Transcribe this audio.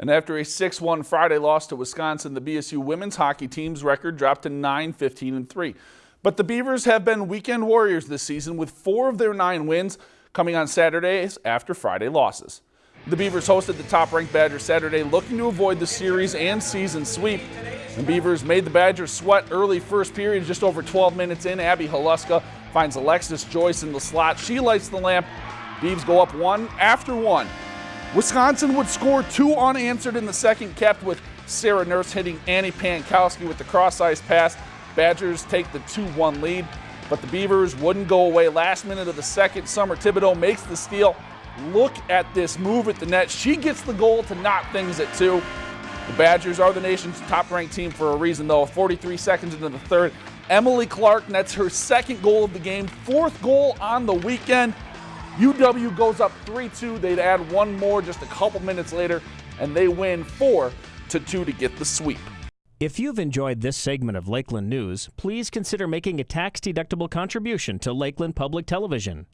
And after a 6-1 Friday loss to Wisconsin, the BSU women's hockey team's record dropped to 9-15-3. But the Beavers have been weekend warriors this season with four of their nine wins coming on Saturdays after Friday losses. The Beavers hosted the top-ranked Badgers Saturday looking to avoid the series and season sweep. The Beavers made the Badgers sweat early first period just over 12 minutes in. Abby Haluska finds Alexis Joyce in the slot. She lights the lamp. Beavs go up one after one. Wisconsin would score two unanswered in the second, kept with Sarah Nurse hitting Annie Pankowski with the cross-ice pass. Badgers take the 2-1 lead, but the Beavers wouldn't go away. Last minute of the second, Summer Thibodeau makes the steal. Look at this move at the net. She gets the goal to knock things at two. The Badgers are the nation's top-ranked team for a reason, though. 43 seconds into the third, Emily Clark nets her second goal of the game, fourth goal on the weekend. UW goes up 3-2. They'd add one more just a couple minutes later, and they win 4 to 2 to get the sweep. If you've enjoyed this segment of Lakeland News, please consider making a tax-deductible contribution to Lakeland Public Television.